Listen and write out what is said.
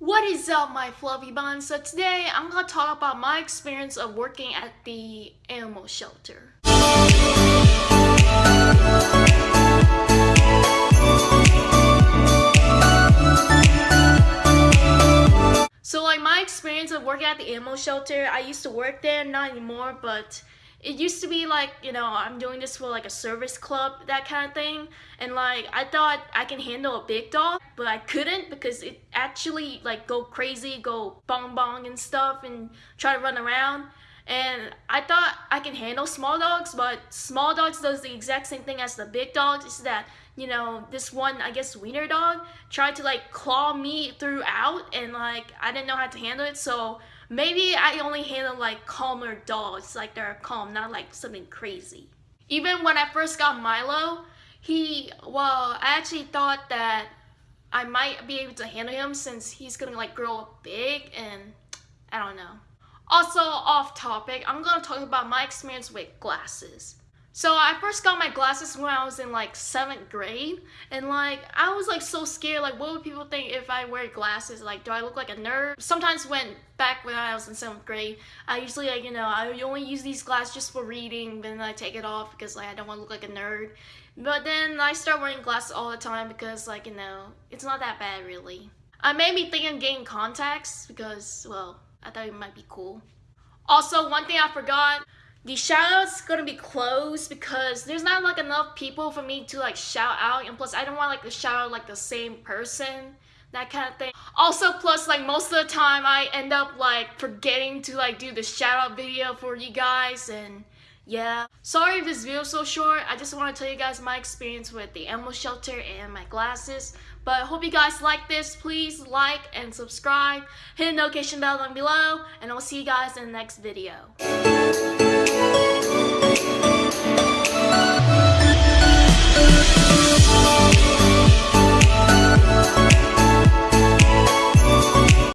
What is up my fluffy buns? So today I'm gonna talk about my experience of working at the animal shelter. So like my experience of working at the animal shelter, I used to work there, not anymore, but it used to be like you know i'm doing this for like a service club that kind of thing. And like i thought i can handle a big dog but i couldn't because it actually like go crazy go bong bong and stuff and try to run around. And i thought i can handle small dogs but small dogs does the exact same thing as the big dogs. Is that you know this one i guess wiener dog tried to like claw me throughout and like i didn't know how to handle it. So Maybe I only handle like calmer dogs, like they're calm, not like something crazy. Even when I first got Milo, he, well, I actually thought that I might be able to handle him since he's gonna like grow up big and I don't know. Also off topic, I'm gonna talk about my experience with glasses. So I first got my glasses when I was in like 7th grade and like I was like so scared like what would people think if I wear glasses like do I look like a nerd? Sometimes when back when I was in 7th grade I usually like you know I only use these glasses just for reading then I take it off because like I don't want to look like a nerd. But then I start wearing glasses all the time because like you know it's not that bad really. I made me think of getting contacts because well I thought it might be cool. Also one thing I forgot the shoutouts gonna be closed because there's not like enough people for me to like shout out and plus I don't want like to shout out like the same person that kind of thing. Also plus like most of the time I end up like forgetting to like do the shout out video for you guys and yeah. Sorry if this video is so short. I just want to tell you guys my experience with the animal shelter and my glasses but hope you guys like this. Please like and subscribe. Hit the notification bell down below and I'll see you guys in the next video